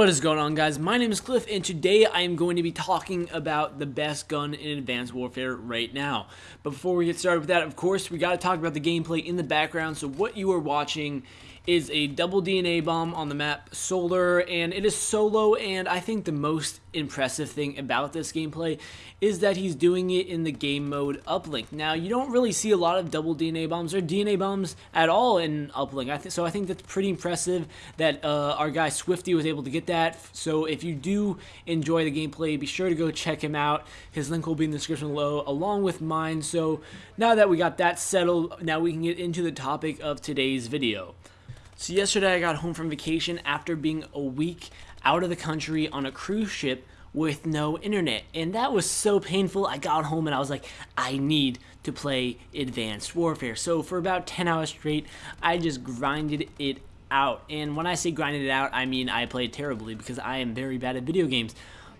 What is going on guys? My name is Cliff and today I am going to be talking about the best gun in Advanced Warfare right now. But before we get started with that, of course, we got to talk about the gameplay in the background. So what you are watching is a double DNA bomb on the map Solar, and it is solo, and I think the most impressive thing about this gameplay is that he's doing it in the game mode uplink. Now, you don't really see a lot of double DNA bombs or DNA bombs at all in uplink, I th so I think that's pretty impressive that uh, our guy Swifty was able to get that. So if you do enjoy the gameplay, be sure to go check him out. His link will be in the description below, along with mine. So now that we got that settled, now we can get into the topic of today's video. So yesterday I got home from vacation after being a week out of the country on a cruise ship with no internet. And that was so painful. I got home and I was like, I need to play Advanced Warfare. So for about 10 hours straight, I just grinded it out. And when I say grinded it out, I mean I played terribly because I am very bad at video games.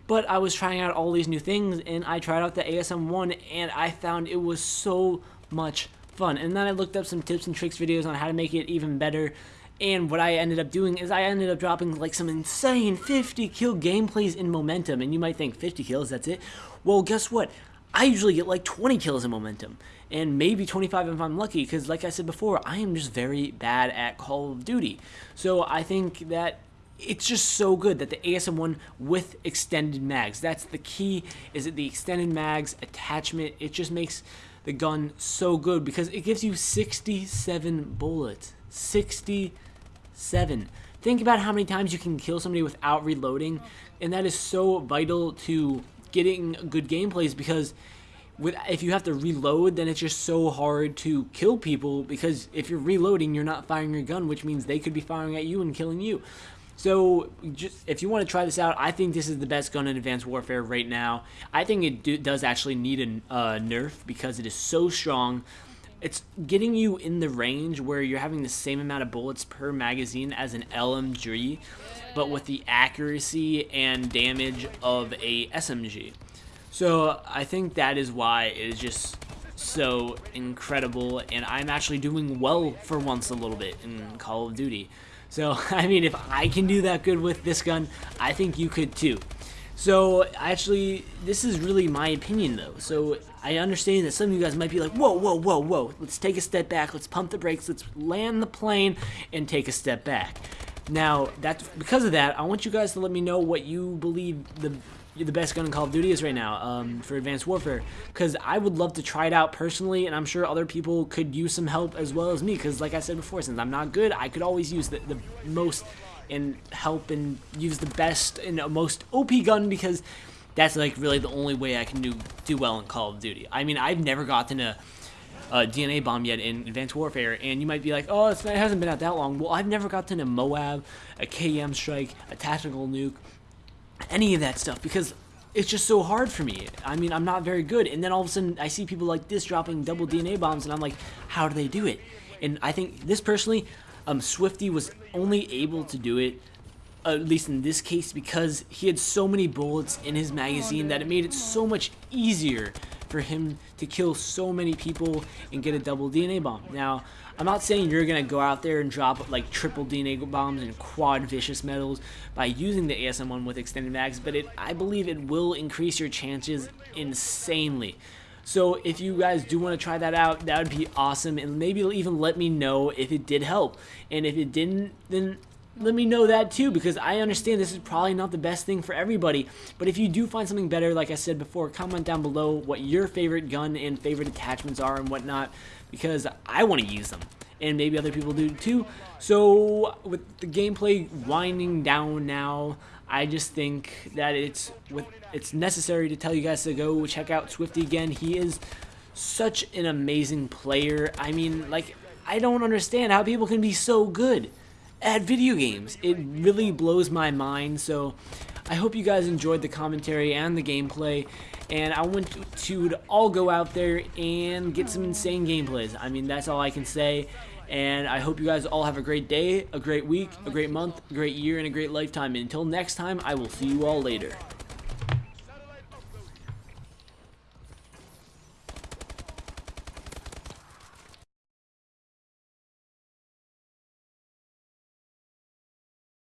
But I was trying out all these new things and I tried out the ASM-1 and I found it was so much fun. And then I looked up some tips and tricks videos on how to make it even better and what I ended up doing is I ended up dropping like some insane 50 kill gameplays in momentum. And you might think 50 kills, that's it. Well, guess what? I usually get like 20 kills in momentum. And maybe 25 if I'm lucky. Because like I said before, I am just very bad at Call of Duty. So I think that it's just so good that the ASM1 with extended mags. That's the key, is that the extended mags attachment, it just makes the gun so good because it gives you 67 bullets. 67 seven. Think about how many times you can kill somebody without reloading, and that is so vital to getting good gameplays because with if you have to reload, then it's just so hard to kill people because if you're reloading, you're not firing your gun, which means they could be firing at you and killing you. So, just if you want to try this out, I think this is the best gun in Advanced Warfare right now. I think it do, does actually need a nerf because it is so strong it's getting you in the range where you're having the same amount of bullets per magazine as an LMG, but with the accuracy and damage of a SMG. So I think that is why it is just so incredible, and I'm actually doing well for once a little bit in Call of Duty. So, I mean, if I can do that good with this gun, I think you could too. So actually, this is really my opinion though. So I understand that some of you guys might be like, whoa, whoa, whoa, whoa. Let's take a step back. Let's pump the brakes. Let's land the plane and take a step back. Now, that's because of that, I want you guys to let me know what you believe the the best gun in Call of Duty is right now um, for Advanced Warfare because I would love to try it out personally and I'm sure other people could use some help as well as me because like I said before since I'm not good I could always use the, the most and help and use the best and most OP gun because that's like really the only way I can do do well in Call of Duty. I mean, I've never gotten a, a DNA bomb yet in Advanced Warfare, and you might be like, oh, it hasn't been out that long. Well, I've never gotten a Moab, a KM strike, a tactical nuke, any of that stuff because it's just so hard for me. I mean, I'm not very good, and then all of a sudden I see people like this dropping double DNA bombs, and I'm like, how do they do it? And I think this personally, um, Swifty was only able to do it, at least in this case, because he had so many bullets in his magazine that it made it so much easier for him to kill so many people and get a double DNA bomb. Now, I'm not saying you're going to go out there and drop like triple DNA bombs and quad vicious medals by using the ASM-1 with extended mags, but it, I believe it will increase your chances insanely. So if you guys do want to try that out, that would be awesome. And maybe even let me know if it did help. And if it didn't, then let me know that too because I understand this is probably not the best thing for everybody. But if you do find something better, like I said before, comment down below what your favorite gun and favorite attachments are and whatnot because I want to use them. And maybe other people do too. So with the gameplay winding down now, I just think that it's with it's necessary to tell you guys to go check out Swifty again. He is such an amazing player. I mean, like I don't understand how people can be so good at video games. It really blows my mind. So I hope you guys enjoyed the commentary and the gameplay. And I want to, to all go out there and get some insane gameplays. I mean, that's all I can say. And I hope you guys all have a great day, a great week, a great month, a great year, and a great lifetime. And until next time, I will see you all later.